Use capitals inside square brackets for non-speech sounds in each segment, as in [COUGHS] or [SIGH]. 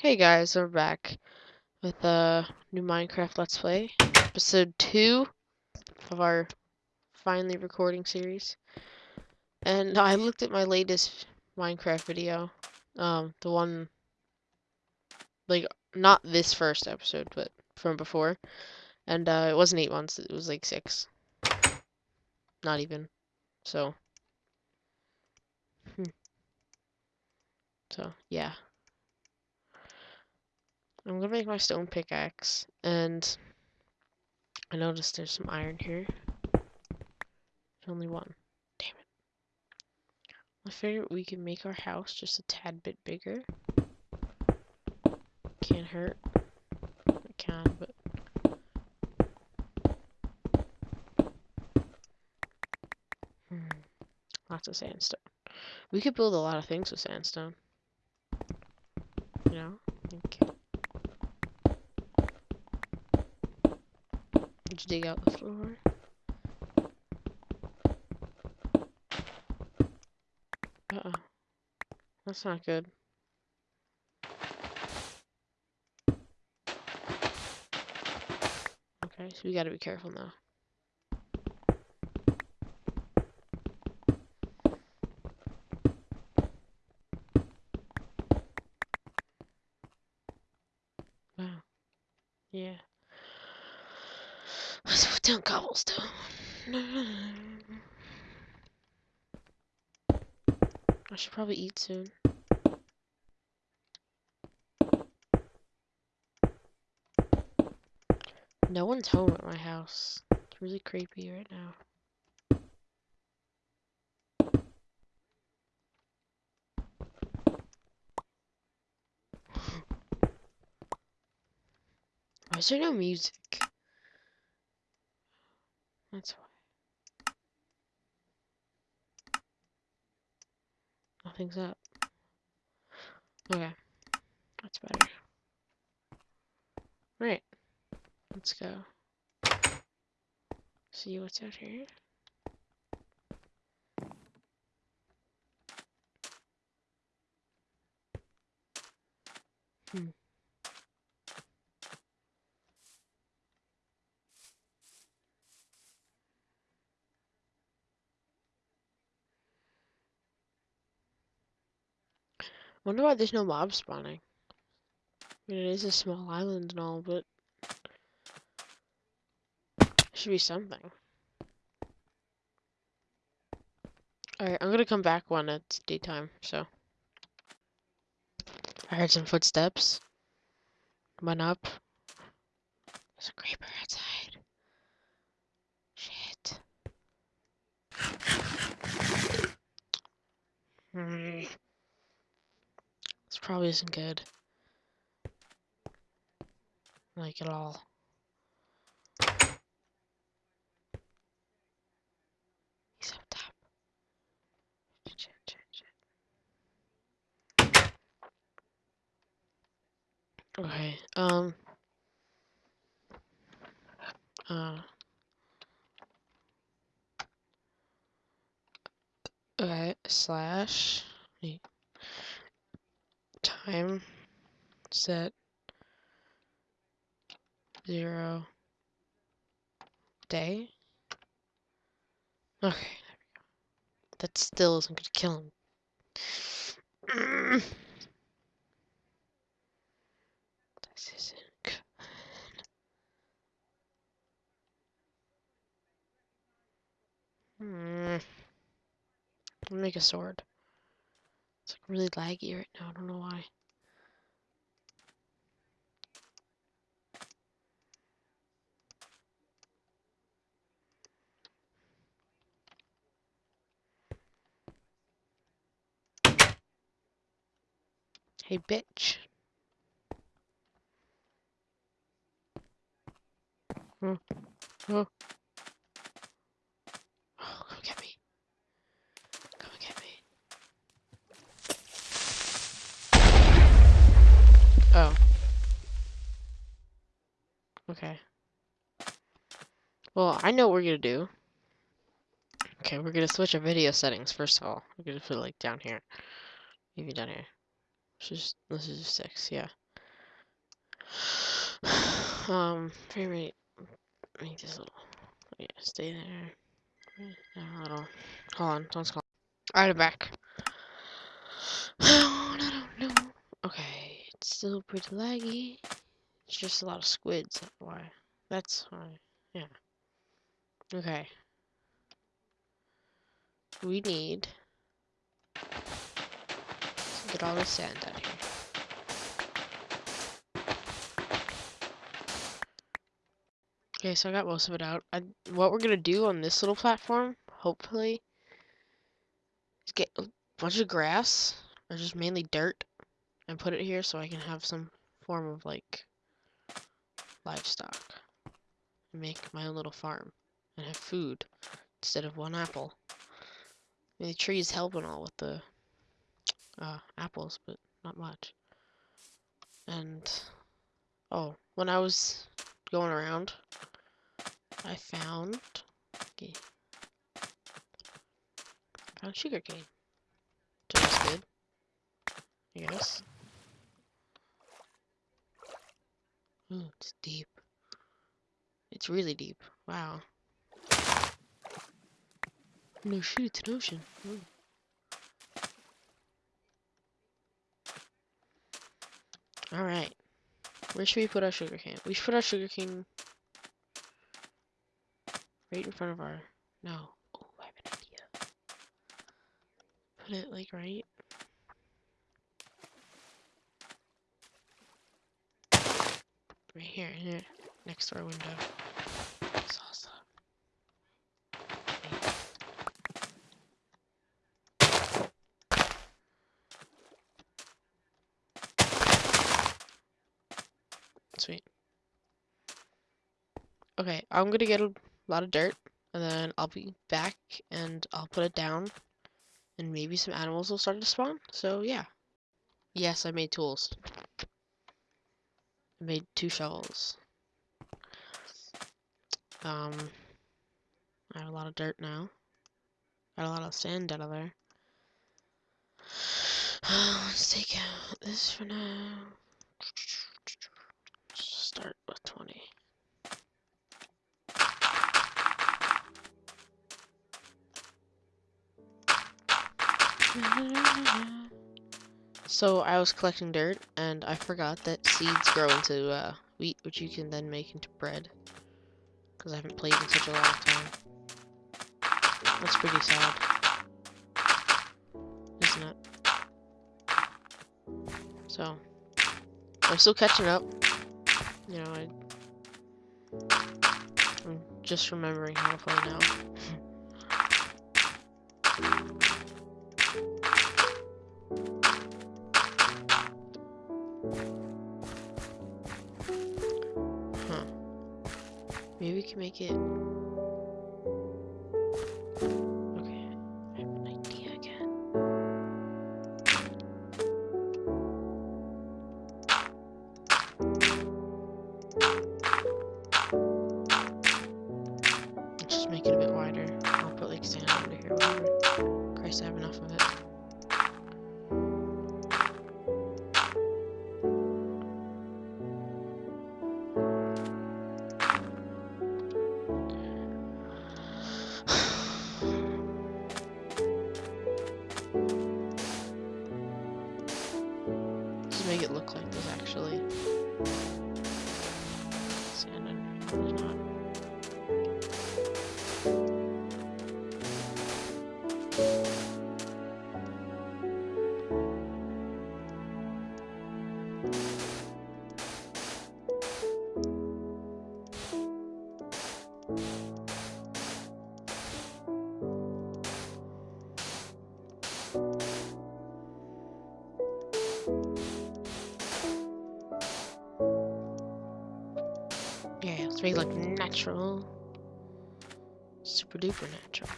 Hey guys, we're back with a new Minecraft Let's Play, episode 2 of our finally recording series. And I looked at my latest Minecraft video, um, the one, like, not this first episode, but from before, and uh, it wasn't 8 months, it was like 6. Not even. So. Hmm. So, yeah. I'm gonna make my stone pickaxe, and I noticed there's some iron here. There's only one. Damn it. I figured we could make our house just a tad bit bigger. Can't hurt. It can, but... Hmm. Lots of sandstone. We could build a lot of things with sandstone. You know? Okay. You dig out the floor? Uh-oh. That's not good. Okay, so we gotta be careful now. Wow. Yeah. Let's put cobblestone. [SIGHS] I should probably eat soon. No one's home at my house. It's really creepy right now. Why is there no music? That's why. Nothing's up. Okay. That's better. Right. Let's go. See what's out here. Hmm. Wonder why there's no mob spawning. I mean, it is a small island and all, but should be something. Alright, I'm gonna come back when it's daytime, so. I heard some footsteps. Went up. There's a creeper outside. Shit. Hmm. Probably isn't good. Like at all. He's up top. Shit, shit, shit. Okay, um. Uh. Okay, slash. Time set zero day. Okay, there we go. That still isn't gonna kill him. This isn't good. Hmm. Make a sword. It's like really laggy right now. I don't know why. Hey, bitch. Oh. Oh. Oh, come get me. Come and get me. Oh. Okay. Well, I know what we're gonna do. Okay, we're gonna switch our video settings first of all. We're gonna put it like down here. Maybe down here. Let's just let's just six, yeah. [SIGHS] um, frame rate. Make this little. Yeah, stay there. A little. Hold on, someone's calling. Alright, I'm back. [SIGHS] Oh no no. Okay, it's still pretty laggy. It's just a lot of squids. Why? That's why. Yeah. Okay. We need to get all the sand out here. Okay, so I got most of it out. I, what we're gonna do on this little platform, hopefully, is get a bunch of grass, or just mainly dirt, and put it here so I can have some form of, like, livestock. And make my own little farm. And have food, instead of one apple. I mean, the trees help and all with the uh, apples, but not much. And, oh, when I was going around, I found, okay, I found sugar cane. So that's good, I guess. Ooh, it's deep. It's really deep. Wow. No shoot, it's an ocean. Ooh. Alright. Where should we put our sugar cane? We should put our sugar cane right in front of our... No. Oh, I have an idea. Put it, like, right... Right here, here. Next to our window. Sweet. Okay, I'm gonna get a lot of dirt, and then I'll be back, and I'll put it down, and maybe some animals will start to spawn, so yeah. Yes, I made tools. I made two shovels. Um, I have a lot of dirt now. Got a lot of sand out of there. [SIGHS] Let's take out this for now. Start with 20. So I was collecting dirt and I forgot that seeds grow into uh, wheat, which you can then make into bread. Because I haven't played in such a long time. That's pretty sad. Isn't it? So, I'm still catching up. You know, I, I'm just remembering how to play now. huh. Maybe we can make it... just make it a bit wider. I'll put like sand under here, whatever. Christ, I have enough of it. Look natural. Super duper natural.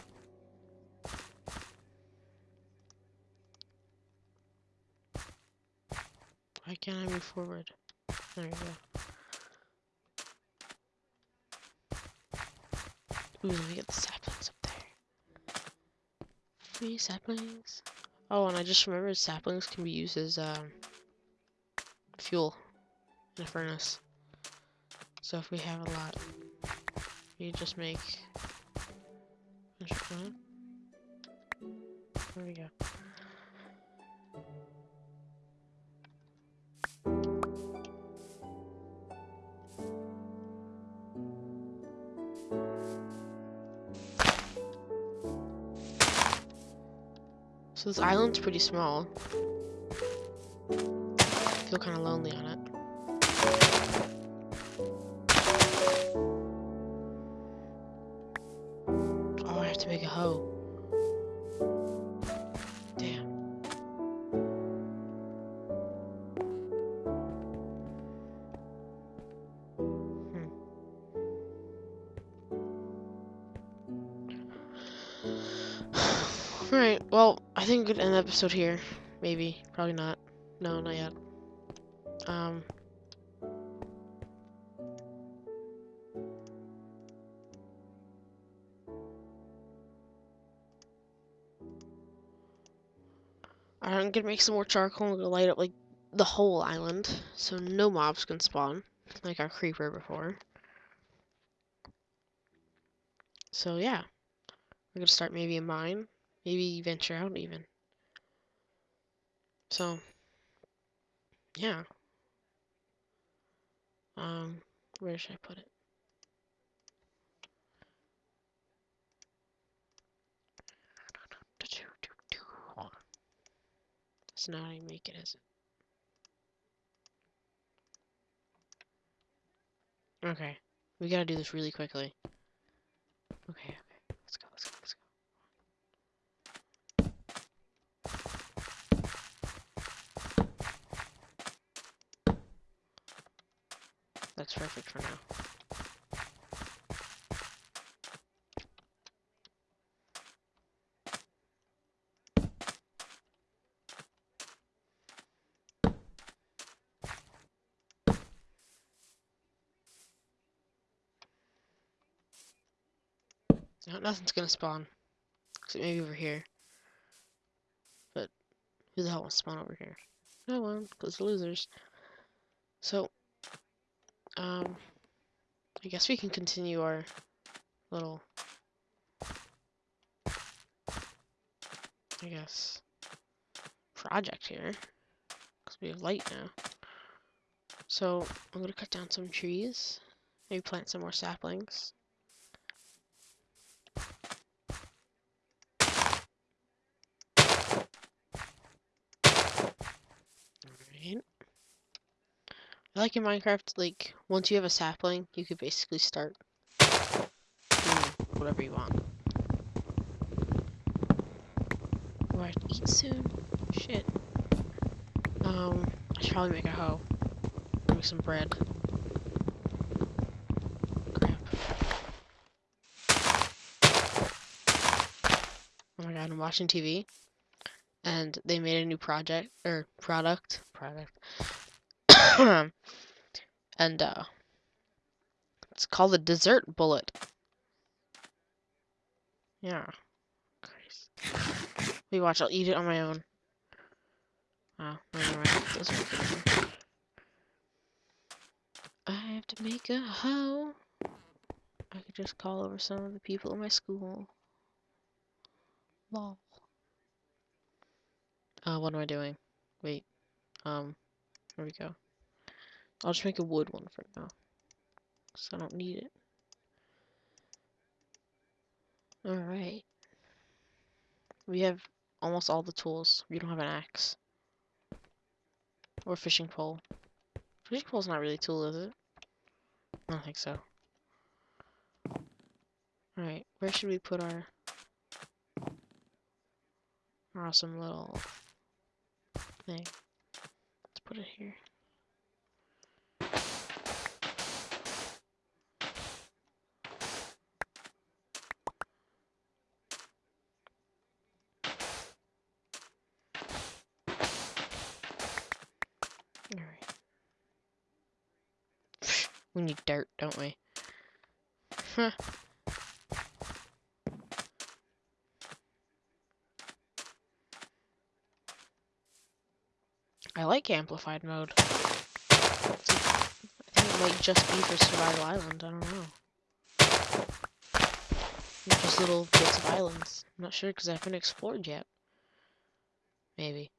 Why can't I move forward? There we go. Ooh, let me get the saplings up there. Three saplings. Oh, and I just remembered saplings can be used as um, fuel. in a furnace. So if we have a lot, we just make. There we go. So this island's pretty small. I feel kind of lonely on it. Alright, well, I think we could end the episode here. Maybe. Probably not. No, not yet. Um. I'm gonna make some more charcoal and we're gonna light up like the whole island so no mobs can spawn like our creeper before. So yeah, we're gonna start maybe a mine, maybe venture out even. So yeah. Um, where should I put it? That's not how you make it, is it? Okay. We gotta do this really quickly. Okay, okay. Let's go, let's go, let's go. That's perfect for now. No, nothing's gonna spawn. Except maybe over here. But who the hell wants to spawn over here? No one, because losers. So, um, I guess we can continue our little, I guess, project here. Because we have light now. So, I'm gonna cut down some trees. Maybe plant some more saplings. Alright. I like in Minecraft, like, once you have a sapling, you could basically start whatever you want. I have to eat soon. Shit. Um, I should probably make a hoe. Make some bread. Crap. Oh my god, I'm watching TV and they made a new project or product product [COUGHS] and uh it's called the dessert bullet yeah Christ. we watch i'll eat it on my own oh never mind. I have to make a hoe i could just call over some of the people in my school lol uh, what am I doing? Wait. Um, there we go. I'll just make a wood one for now. Because I don't need it. Alright. We have almost all the tools. We don't have an axe. Or fishing pole. Fishing pole's not really a tool, is it? I don't think so. Alright, where should we put our... Our awesome little thing. Let's put it here. Alright. We need dirt, don't we? Huh. I like amplified mode. I think it might just be for Survival Island. I don't know. Just little bits of islands. I'm not sure because I haven't explored yet. Maybe.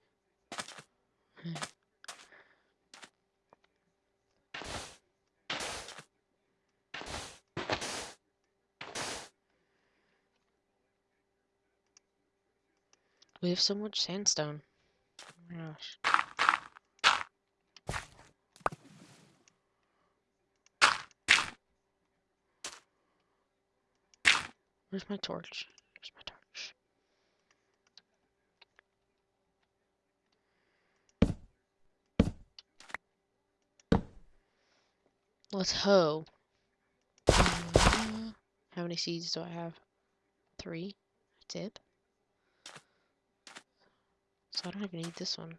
Hmm. We have so much sandstone. Oh my gosh. Where's my torch? Where's my torch? Let's hoe. Uh, how many seeds do I have? Three. That's it. So I don't even need this one.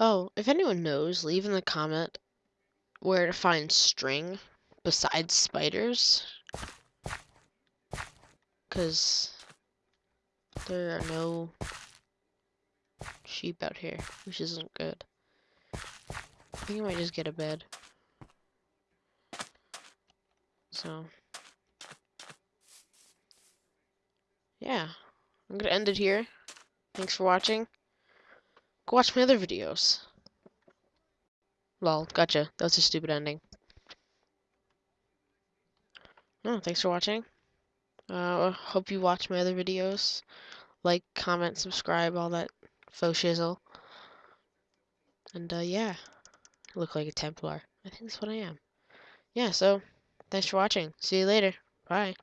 Oh, if anyone knows, leave in the comment where to find string besides spiders. Because there are no sheep out here, which isn't good. I think I might just get a bed. So, yeah, I'm gonna end it here. Thanks for watching. Go watch my other videos. Lol, gotcha. That was a stupid ending. No, thanks for watching. Uh, hope you watch my other videos. Like, comment, subscribe, all that faux shizzle. And, uh, yeah. Look like a Templar. I think that's what I am. Yeah, so, thanks for watching. See you later. Bye.